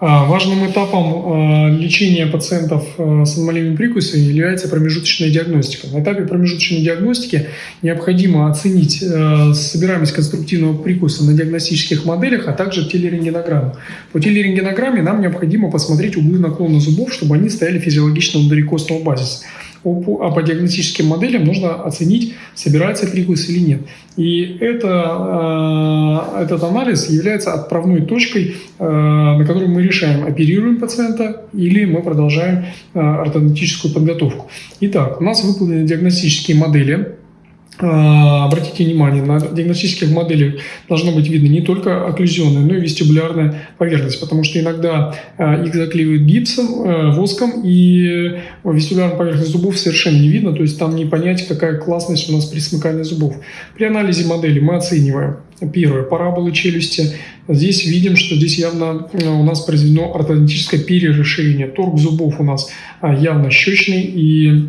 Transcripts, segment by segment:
А, важным этапом а, лечения пациентов а, с аномалиями прикуса является промежуточная диагностика. На этапе промежуточной диагностики необходимо оценить собираемость конструктивного прикуса на диагностических моделях, а также телерентгенограмму. По телерентгенограмме нам необходимо посмотреть углы наклона зубов, чтобы они стояли физиологично внутри костного базиса а по диагностическим моделям нужно оценить, собирается прикус или нет. И это, э, этот анализ является отправной точкой, э, на которой мы решаем, оперируем пациента или мы продолжаем э, ортодонтическую подготовку. Итак, у нас выполнены диагностические модели обратите внимание, на диагностических моделях должно быть видно не только окклюзионная, но и вестибулярная поверхность, потому что иногда а, их заклеивают гипсом, а, воском, и вестибулярную поверхность зубов совершенно не видно, то есть там не понять, какая классность у нас при смыкании зубов. При анализе модели мы оцениваем первое, параболы челюсти. Здесь видим, что здесь явно у нас произведено ортодонтическое перерасширение. Торг зубов у нас явно щечный, и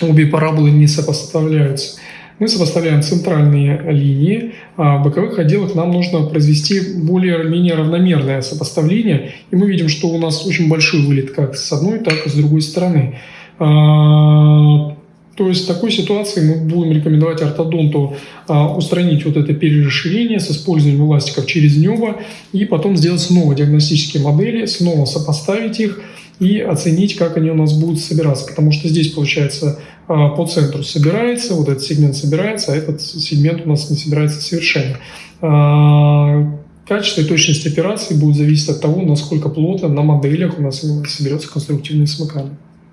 обе параболы не сопоставляются мы сопоставляем центральные линии, а в боковых отделах нам нужно произвести более-менее равномерное сопоставление, и мы видим, что у нас очень большой вылет как с одной, так и с другой стороны. А, то есть в такой ситуации мы будем рекомендовать ортодонту а, устранить вот это перерасширение с использованием эластиков через небо и потом сделать снова диагностические модели, снова сопоставить их и оценить, как они у нас будут собираться. Потому что здесь, получается, а, по центру собирается, вот этот сегмент собирается, а этот сегмент у нас не собирается совершенно. А, качество и точность операции будет зависеть от того, насколько плотно на моделях у нас соберется конструктивное смыкание.